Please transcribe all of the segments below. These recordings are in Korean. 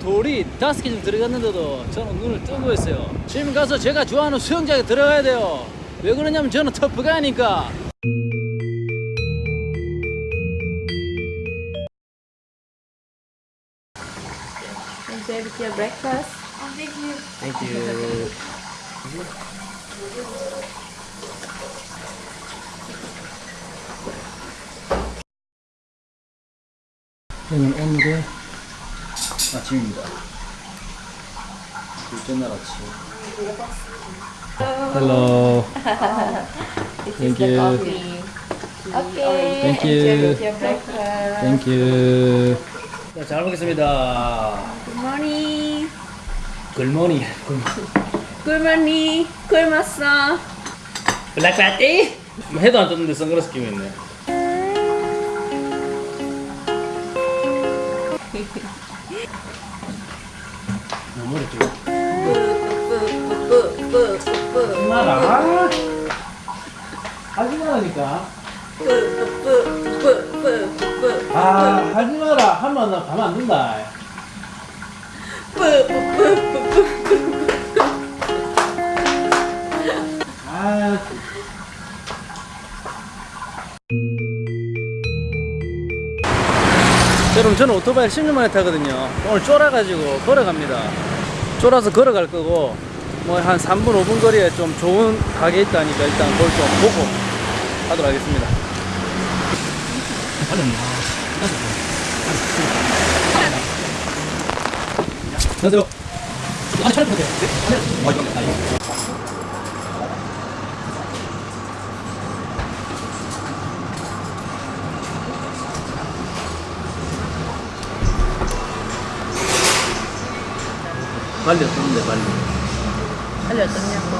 돌이 다섯 개 좀 들어갔는데도 저는 눈을 뜨고 있어요. 지금 가서 제가 좋아하는 수영장에 들어가야 돼요. 왜 그러냐면 저는 터프가니까. Enjoy with your breakfast. Thank you. 여기는 오늘의 아침입니다. 둘째 날 아침. Hello. Thank you. Okay. Thank you. Thank you. 자, 잘 먹겠습니다. Good morning. 굴머니. Good morning. 굶었어. 블랙 파티? 해도 안 떴는데 선글라스 끼고 있네. 뭐 머리 좀. 뿌뿌뿌뿌뿌뿌뿌. 마라. 하지 말라니까. 아, 하지 마라. 하면 나 가만 안 둔다. 여러분 저는 오토바이 10년 만에 타거든요. 오늘 쫄아가지고 걸어갑니다. 쫄아서 걸어갈 거고 뭐 한 3분 5분 거리에 좀 좋은 가게 있다니까 일단 그걸 좀 보고 하도록 하겠습니다. 안녕하세요. 아, 촬영 부탁해요. 빨리 어떤데 빨리. 빨리 어떠냐고.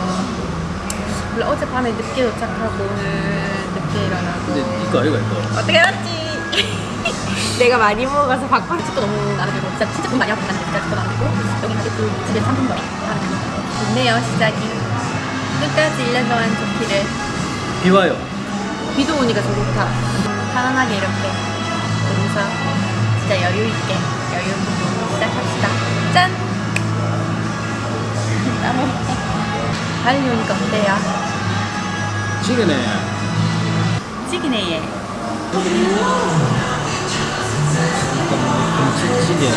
원래 어젯밤에 늦게 도착하고 오늘 늦게 일어나고. 근데 이거 아이가 이거. 어떻게 알았지? 내가 많이 먹어서 찍고 너무 나르고 진짜 진짜 돈 많이 아프다. 진짜 찍고 나르고 여기까지 또 집에 3분 거리 좋네요 시작이. 끝까지 1년 동안 좋기를. 비 와요. 비도 오니까 더 좋다. 편안하게 이렇게. 여기서 진짜 여유 있게 여유 있게 빨리 오니까 어때요? 찌기네. 얘 김치찌개.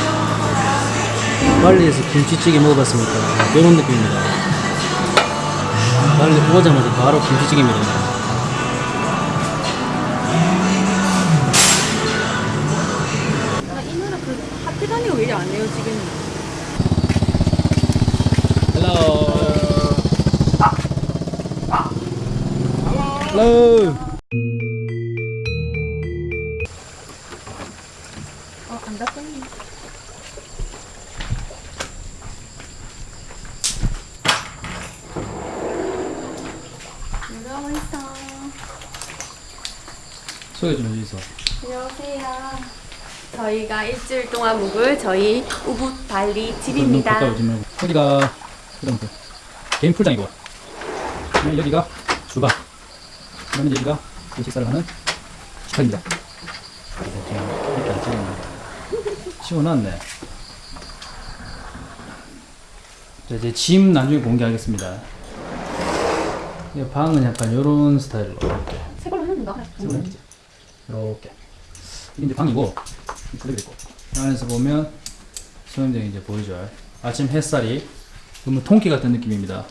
발리에서 김치찌개 먹어봤습니까? 이런 느낌입니다. 발리 오자마자 바로 김치찌개입니다 어, 안 닫혔네. 누가 와 있어? 소개 좀 해주세요 안녕하세요. 저희가 일주일 동안 묵을 저희 우붓 발리 집입니다. 여기가 그럼 그 개인 풀장이고 그다음에 여기가 주방 그다음에 여기가 그 식사를 하는 식탁입니다 이렇게 안 찍었네 치워놨네. 자 이제 짐 나중에 공개하겠습니다. 이 방은 약간 이런 스타일로 이렇게. 새 걸로 해놓는다. 이게. 이제 방이고 있고. 안에서 보면 수영장이 이제 보이죠? 아침 햇살이 너무 통기 같은 느낌입니다.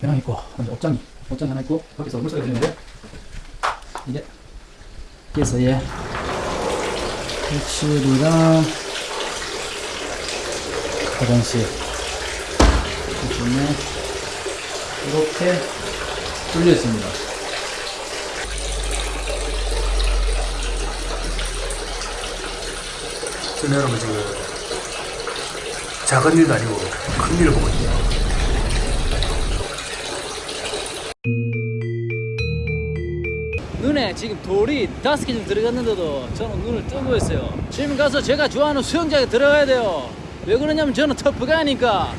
배낭 있고 옷장이 옷장이 하나 있고 밖에서 물소리가 들리는데 이게 여기서의 배출이랑 화장실 그중에 이렇게 뚫려 있습니다 저는 여러분 지금 작은 일도 아니고 큰 일을 보고 있네요. 돌이 다섯 개 좀 들어갔는데도 저는 눈을 뜨고 있어요. 지금 가서 제가 좋아하는 수영장에 들어가야 돼요. 왜 그러냐면 저는 터프가니까.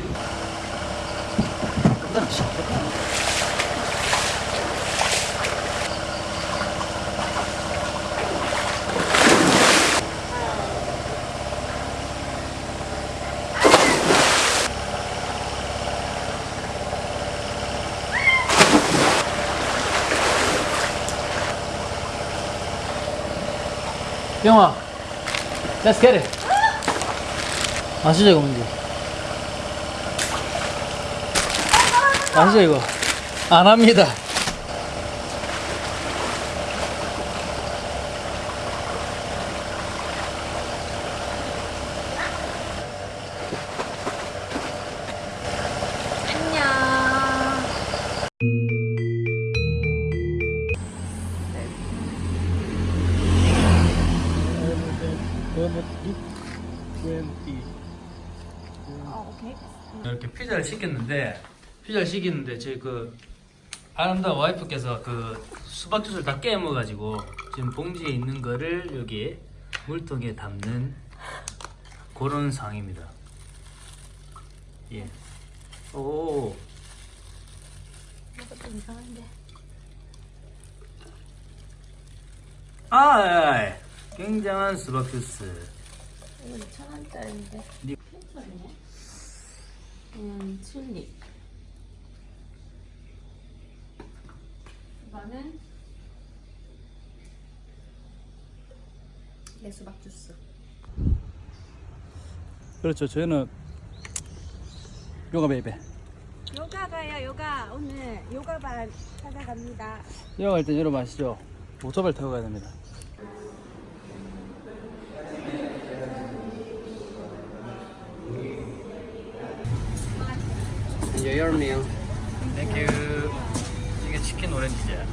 영아, let's get it. 아시죠 이거 뭔지? 아시죠 이거? 안 합니다. 이. 이렇게 피자를 시켰는데 피자를 시켰는데 저희 그 아름다운 와이프께서 그 수박 주스를 다 깨먹어가지고 지금 봉지에 있는 거를 여기 물통에 담는 그런 상황입니다. 예. 오. 좀 이상한데. 아, 굉장한 수박 주스. 이거 2,000원짜리인데. 네. 괜찮네. 음, 튤립. 이거는 내 수박 주스. 그렇죠. 저희는 요가 baby. 요가 가요 요가 오늘 요가 반 찾아갑니다 요가 갈땐 여러분 아시죠? 오토바이 타고 가야 됩니다. Enjoy your meal. 땡큐. 이게 치킨 오렌지야.